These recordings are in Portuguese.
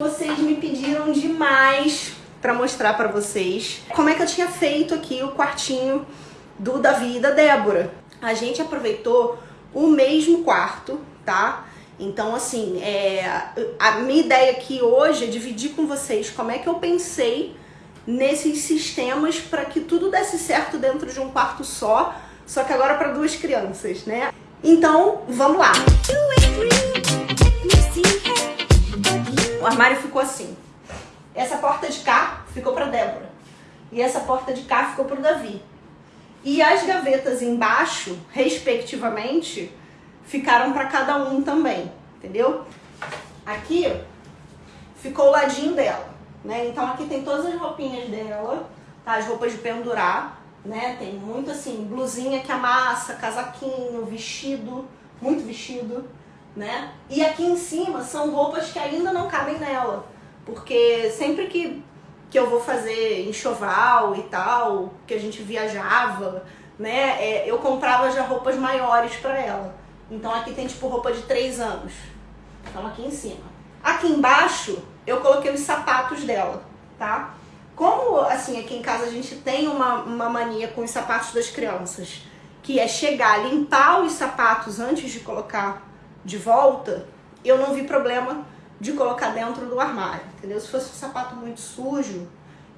Vocês me pediram demais para mostrar para vocês como é que eu tinha feito aqui o quartinho do Davi e da Débora. A gente aproveitou o mesmo quarto, tá? Então, assim, é, a minha ideia aqui hoje é dividir com vocês como é que eu pensei nesses sistemas para que tudo desse certo dentro de um quarto só, só que agora para duas crianças, né? Então, vamos lá! O armário ficou assim. Essa porta de cá ficou para Débora. E essa porta de cá ficou para o Davi. E as gavetas embaixo, respectivamente, ficaram para cada um também, entendeu? Aqui ficou o ladinho dela, né? Então aqui tem todas as roupinhas dela, tá? As roupas de pendurar, né? Tem muito assim, blusinha que amassa, casaquinho, vestido, muito vestido, né? E aqui em cima são roupas que ainda não cabem nela, porque sempre que, que eu vou fazer enxoval e tal, que a gente viajava, né? É, eu comprava já roupas maiores para ela. Então aqui tem tipo roupa de 3 anos. Então aqui em cima. Aqui embaixo eu coloquei os sapatos dela, tá? Como assim aqui em casa a gente tem uma, uma mania com os sapatos das crianças, que é chegar, limpar os sapatos antes de colocar de volta, eu não vi problema de colocar dentro do armário, entendeu? Se fosse um sapato muito sujo,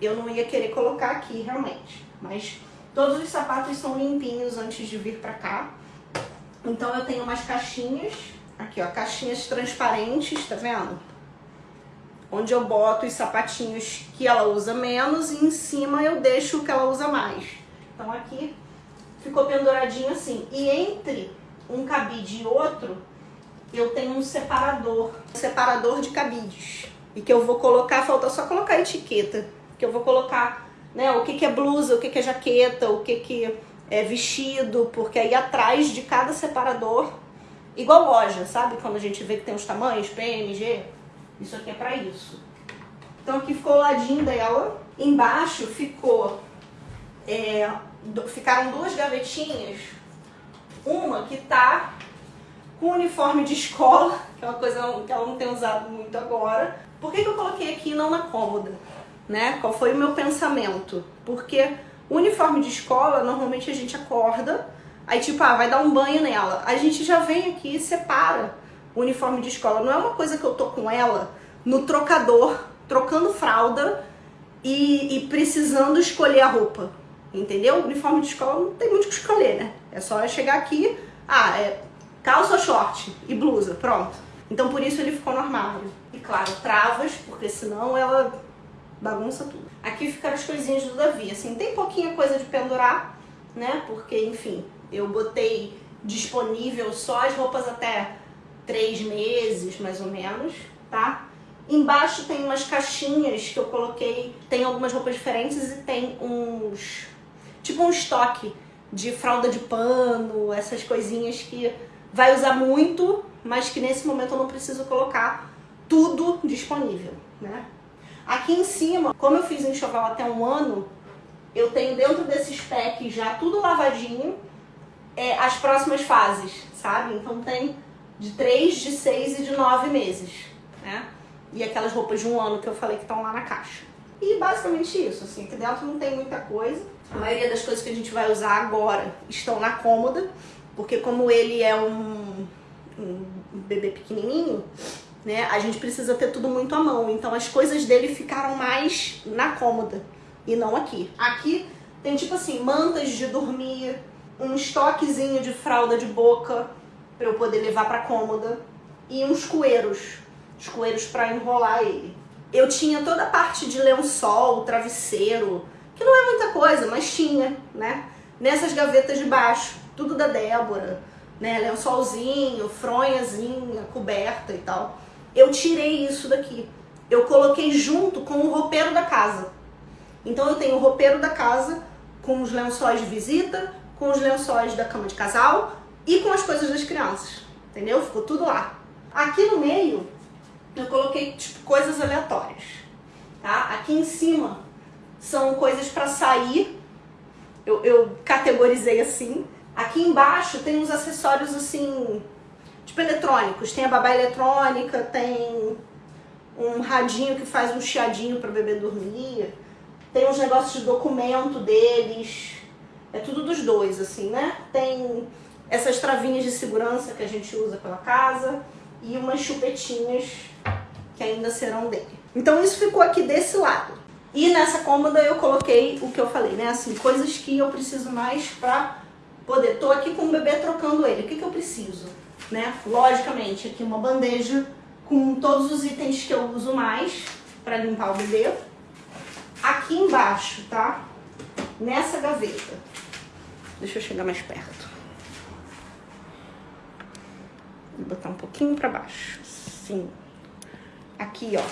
eu não ia querer colocar aqui realmente. Mas todos os sapatos são limpinhos antes de vir pra cá. Então eu tenho umas caixinhas, aqui ó, caixinhas transparentes, tá vendo? Onde eu boto os sapatinhos que ela usa menos e em cima eu deixo o que ela usa mais. Então aqui ficou penduradinho assim. E entre um cabide e outro, eu tenho um separador, separador de cabides. E que eu vou colocar, falta só colocar a etiqueta, que eu vou colocar né, o que, que é blusa, o que, que é jaqueta, o que, que é vestido, porque aí atrás de cada separador, igual loja, sabe? Quando a gente vê que tem os tamanhos, PMG, isso aqui é pra isso. Então aqui ficou o ladinho dela, embaixo ficou, é, ficaram duas gavetinhas, uma que tá com uniforme de escola, que é uma coisa que ela não tem usado muito agora. Por que, que eu coloquei aqui não na cômoda? Né? Qual foi o meu pensamento? Porque uniforme de escola, normalmente a gente acorda, aí tipo, ah, vai dar um banho nela. A gente já vem aqui e separa o uniforme de escola. Não é uma coisa que eu tô com ela no trocador, trocando fralda e, e precisando escolher a roupa. Entendeu? Uniforme de escola não tem muito o que escolher, né? É só chegar aqui, ah, é calça short e blusa, pronto. Então por isso ele ficou no armário. E claro, travas, porque senão ela bagunça tudo. Aqui ficaram as coisinhas do Davi, assim, tem pouquinha coisa de pendurar, né, porque enfim, eu botei disponível só as roupas até três meses, mais ou menos, tá? Embaixo tem umas caixinhas que eu coloquei, tem algumas roupas diferentes e tem uns, tipo um estoque de fralda de pano, essas coisinhas que vai usar muito, mas que nesse momento eu não preciso colocar tudo disponível, né? Aqui em cima, como eu fiz enxoval até um ano, eu tenho dentro desses packs já tudo lavadinho, é, as próximas fases, sabe? Então tem de 3, de 6 e de 9 meses, né? E aquelas roupas de um ano que eu falei que estão lá na caixa. E basicamente isso, assim, aqui dentro não tem muita coisa. A maioria das coisas que a gente vai usar agora estão na cômoda porque como ele é um, um bebê pequenininho, né, a gente precisa ter tudo muito à mão. Então as coisas dele ficaram mais na cômoda e não aqui. Aqui tem tipo assim, mantas de dormir, um estoquezinho de fralda de boca para eu poder levar para cômoda e uns coeiros, os coeiros para enrolar ele. Eu tinha toda a parte de lençol, travesseiro, que não é muita coisa, mas tinha, né? Nessas gavetas de baixo tudo da Débora, né? Lençolzinho, fronhazinha, coberta e tal. Eu tirei isso daqui. Eu coloquei junto com o roupeiro da casa. Então eu tenho o roupeiro da casa com os lençóis de visita, com os lençóis da cama de casal e com as coisas das crianças. Entendeu? Ficou tudo lá. Aqui no meio eu coloquei tipo, coisas aleatórias. Tá? Aqui em cima são coisas para sair. Eu, eu categorizei assim. Aqui embaixo tem uns acessórios assim, tipo eletrônicos. Tem a babá eletrônica, tem um radinho que faz um chiadinho para o bebê dormir. Tem uns negócios de documento deles. É tudo dos dois, assim, né? Tem essas travinhas de segurança que a gente usa pela casa e umas chupetinhas que ainda serão dele. Então isso ficou aqui desse lado. E nessa cômoda eu coloquei o que eu falei, né? Assim, coisas que eu preciso mais pra poder. Tô aqui com o bebê trocando ele. O que, que eu preciso? Né? Logicamente, aqui uma bandeja com todos os itens que eu uso mais para limpar o bebê. Aqui embaixo, tá? Nessa gaveta. Deixa eu chegar mais perto. Vou botar um pouquinho para baixo. Sim. Aqui, ó.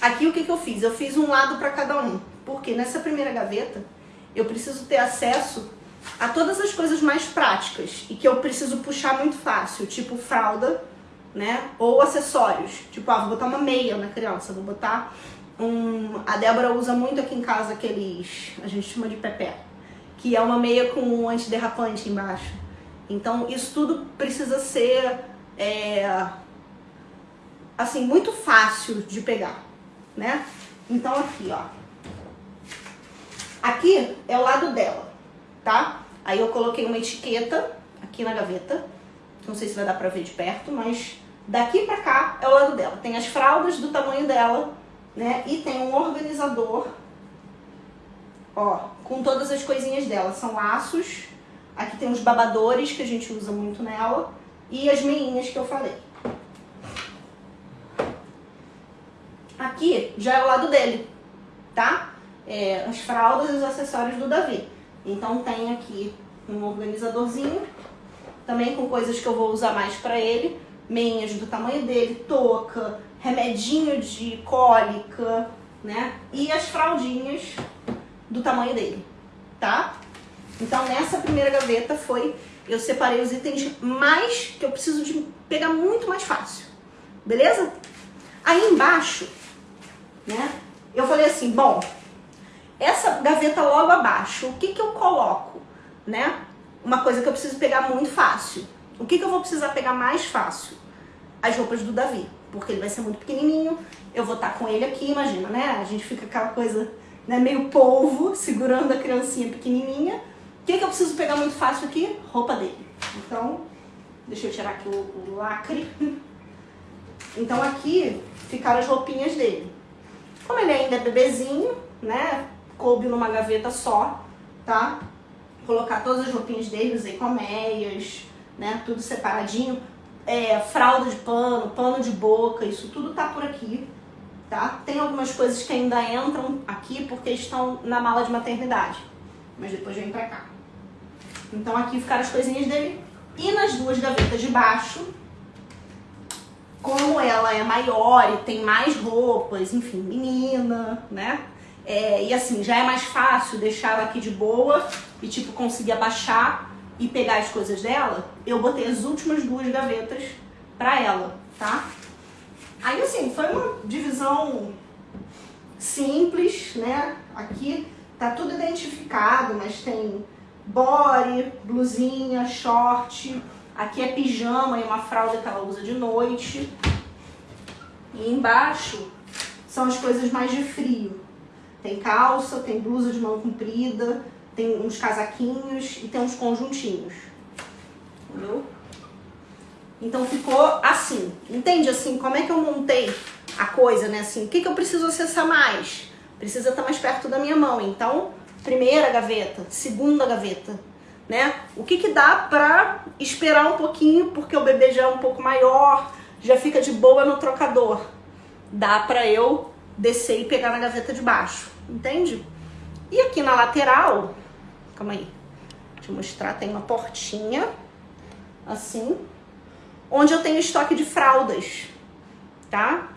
Aqui o que, que eu fiz? Eu fiz um lado para cada um. Porque nessa primeira gaveta eu preciso ter acesso a todas as coisas mais práticas e que eu preciso puxar muito fácil, tipo fralda, né? Ou acessórios. Tipo, ah, vou botar uma meia na criança, vou botar um... A Débora usa muito aqui em casa aqueles... A gente chama de pepé. Que é uma meia com um antiderrapante embaixo. Então, isso tudo precisa ser... É, assim, muito fácil de pegar né? Então aqui, ó. Aqui é o lado dela, tá? Aí eu coloquei uma etiqueta aqui na gaveta. Não sei se vai dar pra ver de perto, mas daqui pra cá é o lado dela. Tem as fraldas do tamanho dela, né? E tem um organizador, ó, com todas as coisinhas dela. São laços. Aqui tem os babadores que a gente usa muito nela. E as meinhas que eu falei. Aqui já é o lado dele, tá? É, as fraldas e os acessórios do Davi. Então tem aqui um organizadorzinho, também com coisas que eu vou usar mais pra ele. Meinhas do tamanho dele, touca, remedinho de cólica, né? E as fraldinhas do tamanho dele, tá? Então nessa primeira gaveta foi, eu separei os itens mais, que eu preciso de pegar muito mais fácil, beleza? Aí embaixo né? Eu falei assim, bom, essa gaveta logo abaixo, o que que eu coloco, né? Uma coisa que eu preciso pegar muito fácil. O que que eu vou precisar pegar mais fácil? As roupas do Davi, porque ele vai ser muito pequenininho, eu vou estar com ele aqui, imagina, né? A gente fica aquela coisa, né, meio polvo, segurando a criancinha pequenininha. O que que eu preciso pegar muito fácil aqui? Roupa dele. Então, deixa eu tirar aqui o, o lacre. Então aqui ficaram as roupinhas dele. Como ele ainda é bebezinho, né? Coube numa gaveta só, tá? Colocar todas as roupinhas dele, usei colmeias, né? Tudo separadinho. É, fralda de pano, pano de boca, isso tudo tá por aqui, tá? Tem algumas coisas que ainda entram aqui porque estão na mala de maternidade, mas depois vem pra cá. Então aqui ficaram as coisinhas dele. E nas duas gavetas de baixo, como ela é maior e tem mais roupas, enfim, menina, né? É, e assim, já é mais fácil deixar ela aqui de boa e tipo conseguir abaixar e pegar as coisas dela, eu botei as últimas duas gavetas pra ela, tá? Aí assim, foi uma divisão simples, né? Aqui tá tudo identificado, mas tem body, blusinha, short, Aqui é pijama e uma fralda que ela usa de noite. E embaixo são as coisas mais de frio. Tem calça, tem blusa de mão comprida, tem uns casaquinhos e tem uns conjuntinhos. Entendeu? Então ficou assim. Entende assim como é que eu montei a coisa, né? Assim, o que, que eu preciso acessar mais? Precisa estar mais perto da minha mão. Então, primeira gaveta, segunda gaveta, né? O que que dá pra esperar um pouquinho, porque o bebê já é um pouco maior, já fica de boa no trocador. Dá pra eu descer e pegar na gaveta de baixo, entende? E aqui na lateral, calma aí, deixa eu mostrar, tem uma portinha, assim, onde eu tenho estoque de fraldas, tá?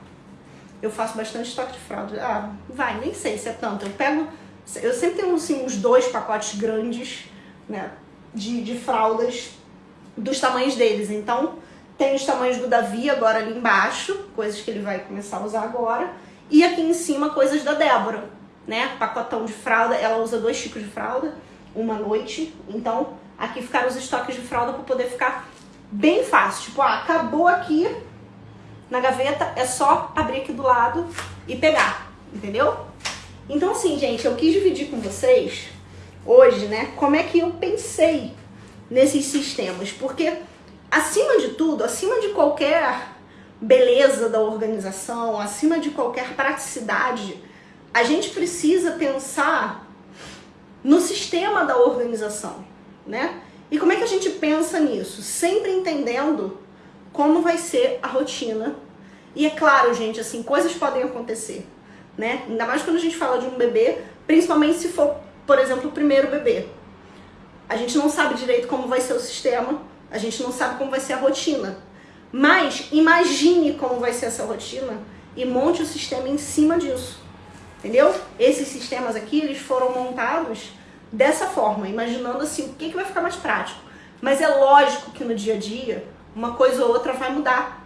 Eu faço bastante estoque de fraldas. Ah, vai, nem sei se é tanto. Eu pego, eu sempre tenho assim, uns dois pacotes grandes, né? de, de fraldas dos tamanhos deles. Então, tem os tamanhos do Davi agora ali embaixo, coisas que ele vai começar a usar agora. E aqui em cima, coisas da Débora, né? Pacotão de fralda, ela usa dois tipos de fralda, uma noite. Então, aqui ficaram os estoques de fralda para poder ficar bem fácil. Tipo, ah, acabou aqui, Na gaveta é só abrir aqui do lado e pegar, entendeu? Então assim, gente, eu quis dividir com vocês hoje, né, como é que eu pensei nesses sistemas, porque acima de tudo, acima de qualquer beleza da organização, acima de qualquer praticidade, a gente precisa pensar no sistema da organização, né? E como é que a gente pensa nisso? Sempre entendendo como vai ser a rotina. E é claro, gente, assim, coisas podem acontecer, né? Ainda mais quando a gente fala de um bebê, principalmente se for, por exemplo, o primeiro bebê. A gente não sabe direito como vai ser o sistema, a gente não sabe como vai ser a rotina. Mas imagine como vai ser essa rotina e monte o sistema em cima disso. Entendeu? Esses sistemas aqui, eles foram montados dessa forma, imaginando assim, o que, que vai ficar mais prático. Mas é lógico que no dia a dia, uma coisa ou outra vai mudar.